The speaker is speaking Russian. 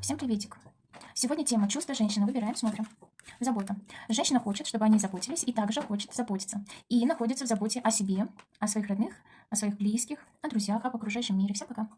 Всем приветик. Сегодня тема чувства женщины. Выбираем, смотрим. Забота. Женщина хочет, чтобы они заботились, и также хочет заботиться. И находится в заботе о себе, о своих родных, о своих близких, о друзьях, об окружающем мире. Всем пока.